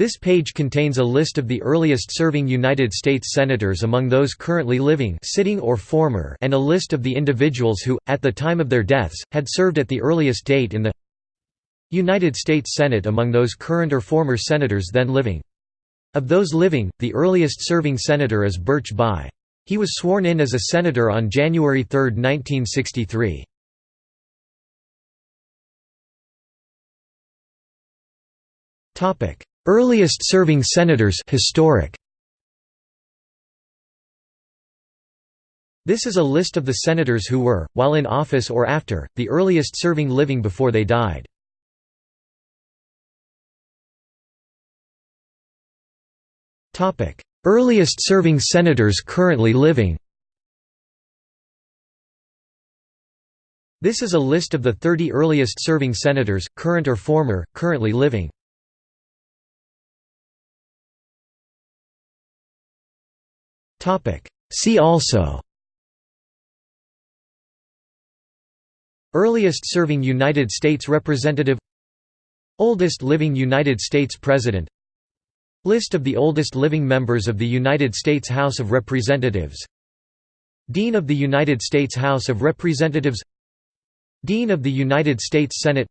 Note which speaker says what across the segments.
Speaker 1: This page contains a list of the earliest serving United States Senators among those currently living sitting or former and a list of the individuals who, at the time of their deaths, had served at the earliest date in the United States Senate among those current or former Senators then living. Of those living, the earliest serving Senator is Birch Bayh. He was sworn in as a Senator on January 3, 1963. Earliest serving senators historic. This is a list of the senators who were, while in office or after, the earliest serving living before they died. Earliest serving senators currently living This is a list of the 30 earliest serving senators, current or former, currently living. See also. Earliest serving United States Representative. Oldest living United States President. List of the oldest living members of the United States House of Representatives. Dean of the United States House of Representatives. Dean of the United States Senate.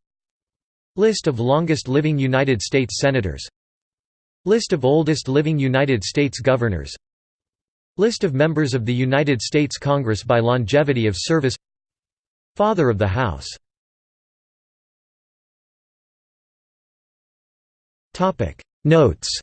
Speaker 1: List of longest living United States Senators. List of oldest living United States Governors List of members of the United States Congress by longevity of service. Father of the House. Notes